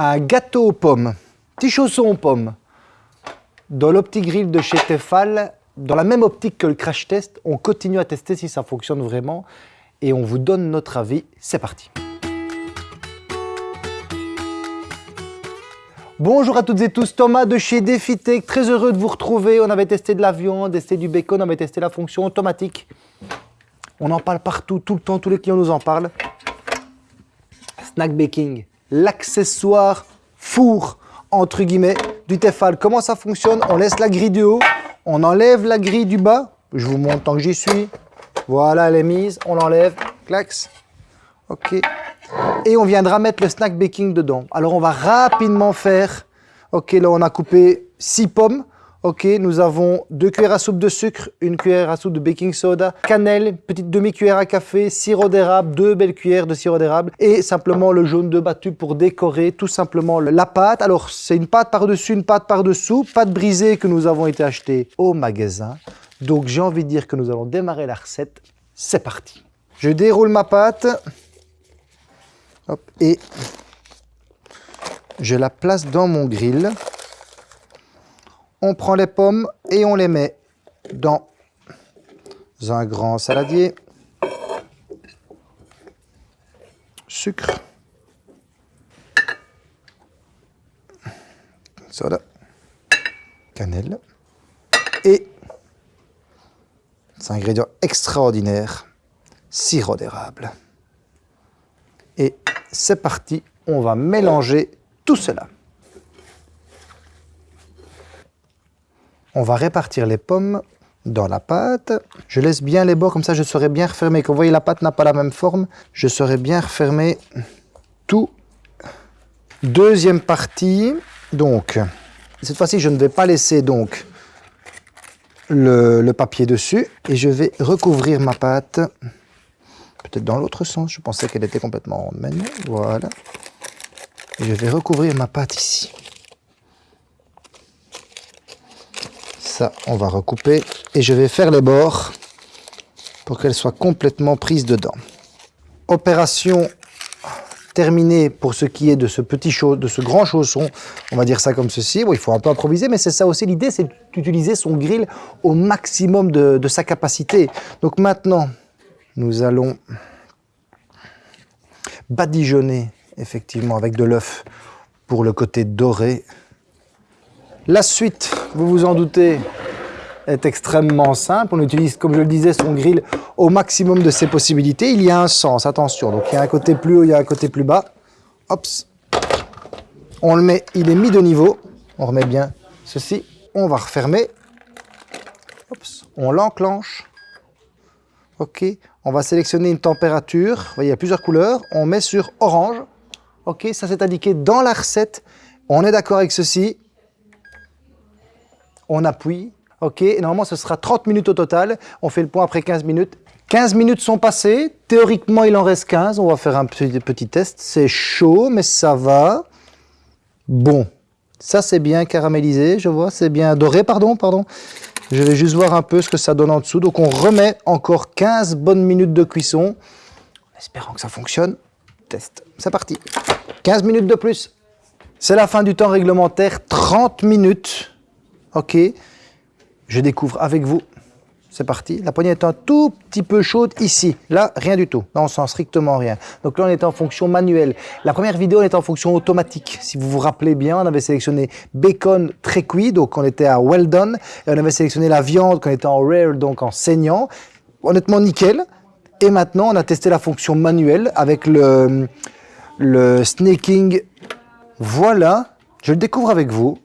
un gâteau aux pommes, petit chausson aux pommes, dans l'OptiGrill de chez Tefal, dans la même optique que le crash test, on continue à tester si ça fonctionne vraiment et on vous donne notre avis. C'est parti Bonjour à toutes et tous, Thomas de chez DefiTech, très heureux de vous retrouver. On avait testé de la viande, testé du bacon, on avait testé la fonction automatique. On en parle partout, tout le temps, tous les clients nous en parlent. Snack baking, l'accessoire four, entre guillemets, du Tefal. Comment ça fonctionne? On laisse la grille du haut, on enlève la grille du bas. Je vous montre tant que j'y suis. Voilà, elle est mise, on l'enlève, clax. Ok. Et on viendra mettre le snack baking dedans. Alors on va rapidement faire. Ok, là on a coupé 6 pommes. Ok, nous avons 2 cuillères à soupe de sucre, une cuillère à soupe de baking soda, cannelle, petite demi-cuillère à café, sirop d'érable, deux belles cuillères de sirop d'érable et simplement le jaune de battu pour décorer tout simplement la pâte. Alors c'est une pâte par-dessus, une pâte par-dessous, pâte brisée que nous avons été acheter au magasin. Donc j'ai envie de dire que nous allons démarrer la recette. C'est parti. Je déroule ma pâte et je la place dans mon grill on prend les pommes et on les met dans un grand saladier. Sucre. Soda. Cannelle. Et, c'est un ingrédient extraordinaire, sirop d'érable. Et c'est parti, on va mélanger tout cela. On va répartir les pommes dans la pâte. Je laisse bien les bords, comme ça je saurai bien refermer. Comme vous voyez, la pâte n'a pas la même forme. Je saurai bien refermer tout. Deuxième partie. Donc, cette fois-ci, je ne vais pas laisser donc le, papier dessus. Et je vais recouvrir ma pâte. Peut-être dans l'autre sens. Je pensais qu'elle était complètement ronde. Voilà. Et je vais recouvrir ma pâte ici. On va recouper. Et je vais faire les bords pour qu'elles soient complètement prises dedans. Opération terminée pour ce qui est de ce petit de ce grand chausson. On va dire ça comme ceci. Il faut un peu improviser, mais c'est ça aussi l'idée, c'est d'utiliser son grill au maximum de sa capacité. Donc maintenant, nous allons badigeonner effectivement avec de l'œuf pour le côté doré la suite, vous vous en doutez, est extrêmement simple. On utilise, comme je le disais, son grill au maximum de ses possibilités. Il y a un sens, attention. Donc il y a un côté plus haut, il y a un côté plus bas. On le met, il est mis de niveau. On remet bien ceci. On va refermer. On l'enclenche. OK. On va sélectionner une température. Voyez, il y a plusieurs couleurs. On met sur orange. OK. Ça, c'est indiqué dans la recette. On est d'accord avec ceci on appuie, ok, normalement ce sera 30 minutes au total, on fait le point après 15 minutes. 15 minutes sont passées, théoriquement il en reste 15, on va faire un petit, test, c'est chaud mais ça va. Bon, ça c'est bien caramélisé, je vois, c'est bien doré, pardon, pardon. Je vais juste voir un peu ce que ça donne en dessous, donc on remet encore 15 bonnes minutes de cuisson, espérant que ça fonctionne. Test, c'est parti. 15 minutes de plus. C'est la fin du temps réglementaire, 30 minutes. Ok, je découvre avec vous. C'est parti. La poignée est un tout petit peu chaude ici. Là, rien du tout. Là, on sent strictement rien. Donc là, on est en fonction manuelle. La première vidéo, on était en fonction automatique. Si vous vous rappelez bien, on avait sélectionné bacon très cuit, donc on était à well done. Et on avait sélectionné la viande, qu'on était en rare, donc en saignant. Honnêtement, nickel. Et maintenant, on a testé la fonction manuelle avec le, le snaking. Voilà, je le découvre avec vous.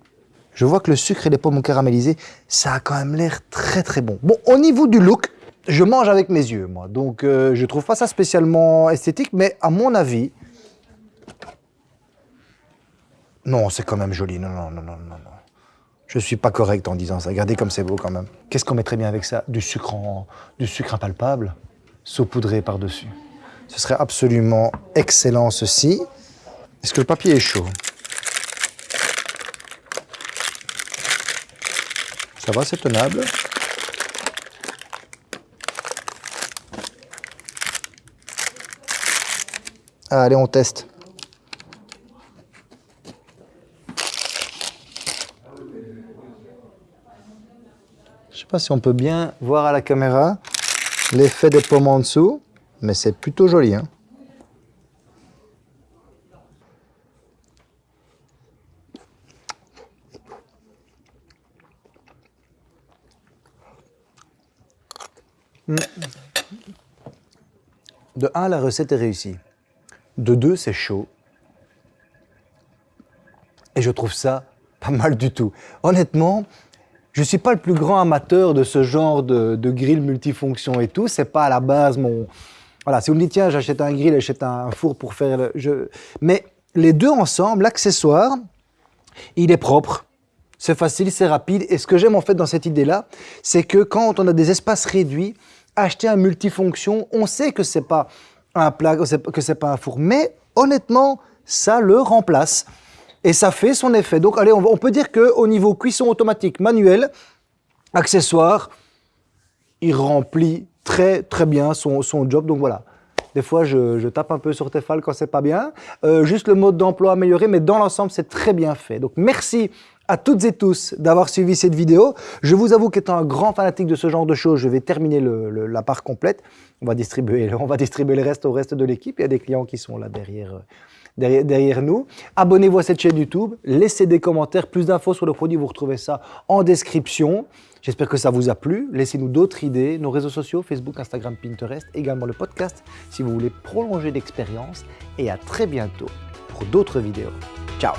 Je vois que le sucre et les pommes caramélisées, ça a quand même l'air très très bon. Bon, au niveau du look, je mange avec mes yeux, moi. Donc, euh, je trouve pas ça spécialement esthétique, mais à mon avis... Non, c'est quand même joli. Non, non, non, non, non. Je suis pas correct en disant ça. Regardez comme c'est beau quand même. Qu'est-ce qu'on mettrait bien avec ça? Du sucre en... du sucre impalpable, saupoudré par-dessus. Ce serait absolument excellent, ceci. Est-ce que le papier est chaud? Ça va, c'est tenable. Ah, allez, on teste. Je ne sais pas si on peut bien voir à la caméra l'effet des pommes en dessous, mais c'est plutôt joli. Hein. De 1, la recette est réussie. De 2, c'est chaud. Et je trouve ça pas mal du tout. Honnêtement, je ne suis pas le plus grand amateur de ce genre de, grill multifonction et tout. C'est pas à la base mon... Voilà, si vous me dites, tiens, j'achète un grill, j'achète un four pour faire... Le... Je... Mais les deux ensemble, l'accessoire, il est propre, c'est facile, c'est rapide. Et ce que j'aime en fait dans cette idée-là, c'est que quand on a des espaces réduits, acheter un multifonction, on sait que c'est pas un plat, que c'est pas un four, mais honnêtement, ça le remplace et ça fait son effet. Donc allez, on, peut dire qu'au niveau cuisson automatique manuel, accessoire, il remplit très très bien son, job. Donc voilà, des fois je, tape un peu sur Tefal quand c'est pas bien. Euh, juste le mode d'emploi amélioré, mais dans l'ensemble c'est très bien fait. Donc merci à toutes et tous d'avoir suivi cette vidéo. Je vous avoue qu'étant un grand fanatique de ce genre de choses, je vais terminer la part complète. On va, distribuer, on va distribuer le reste au reste de l'équipe. Il y a des clients qui sont là derrière, derrière, derrière nous. Abonnez-vous à cette chaîne YouTube, laissez des commentaires, plus d'infos sur le produit, vous retrouvez ça en description. J'espère que ça vous a plu. Laissez-nous d'autres idées, nos réseaux sociaux, Facebook, Instagram, Pinterest, également le podcast si vous voulez prolonger l'expérience. Et à très bientôt pour d'autres vidéos. Ciao